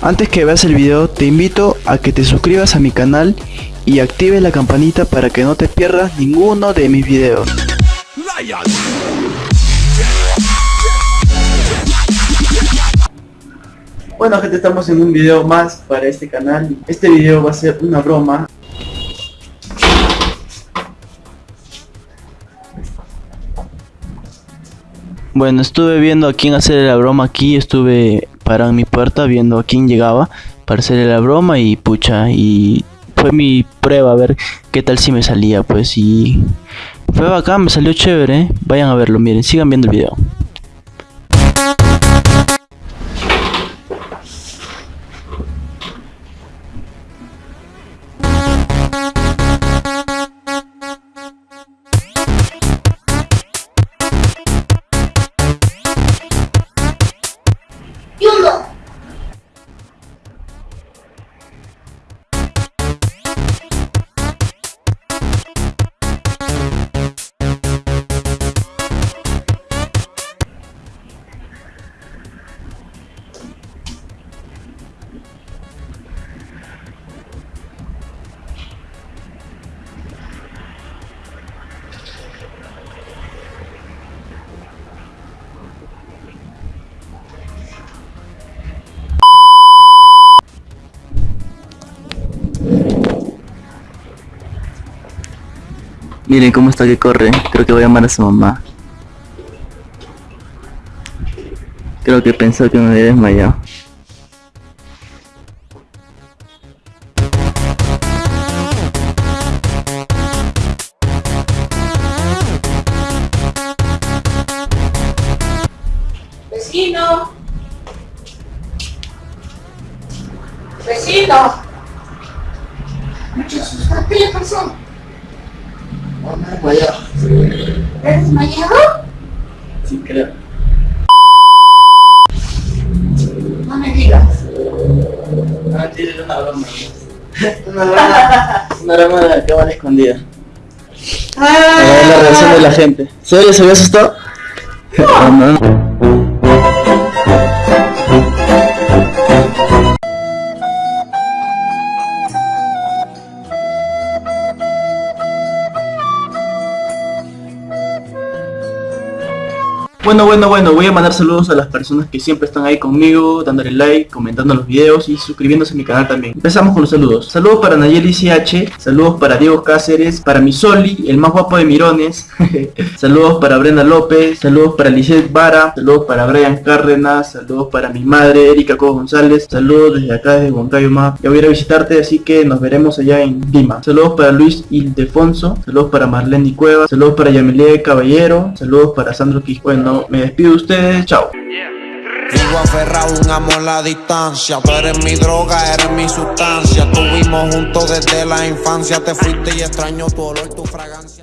Antes que veas el video, te invito a que te suscribas a mi canal y actives la campanita para que no te pierdas ninguno de mis videos. Bueno gente, estamos en un video más para este canal. Este video va a ser una broma. Bueno, estuve viendo a quién hacerle la broma aquí, estuve parado en mi puerta viendo a quién llegaba para hacerle la broma y pucha, y fue mi prueba a ver qué tal si me salía, pues y fue bacán, me salió chévere, vayan a verlo, miren, sigan viendo el video. Miren cómo está que corre. Creo que voy a llamar a su mamá. Creo que pensó que me había desmayado. Vecino. Vecino. ¿qué le pasó? ¿Estás desmayado? Sí, creo. No me digas. Ah, tiene una broma. una broma. Una broma de la cámara escondida. A ver la reacción de la gente. ¿Serio se había asustado? No, Bueno, bueno, bueno, voy a mandar saludos a las personas que siempre están ahí conmigo, dándole like, comentando los videos y suscribiéndose a mi canal también. Empezamos con los saludos. Saludos para Nayeli CH, saludos para Diego Cáceres, para Misoli, el más guapo de Mirones. saludos para Brenda López, saludos para Lizeth Vara, saludos para Brian Cárdenas, saludos para mi madre Erika Co González, saludos desde acá desde Huancayo Ya voy a ir a visitarte, así que nos veremos allá en Lima. Saludos para Luis Ildefonso, saludos para Marlene Cueva, saludos para Yamilet Caballero, saludos para Sandro Quis. Bueno, me despido de ustedes, chao. Vivo aferrado, un amor a la distancia. Tú eres mi droga, eres mi sustancia. Estuvimos juntos desde la infancia. Te fuiste y extraño tu olor, tu fragancia.